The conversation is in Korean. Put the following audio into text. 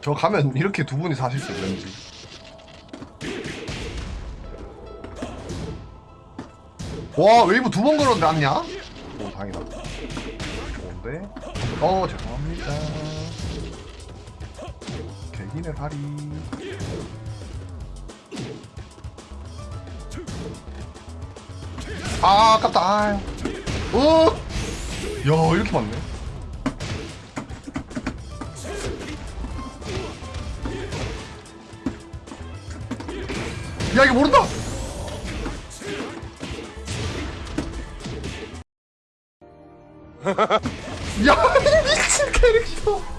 저 가면 이렇게 두 분이 사실 수 있는지. 와 웨이브 두 번 걸었는데 안냐? 오 다행이다. 좋은데? 어 죄송합니다. 개기네 다리. 아 아깝다. 아유. 어? 야 이렇게 많네. 야 이거 모른다! 야 미친 캐릭터.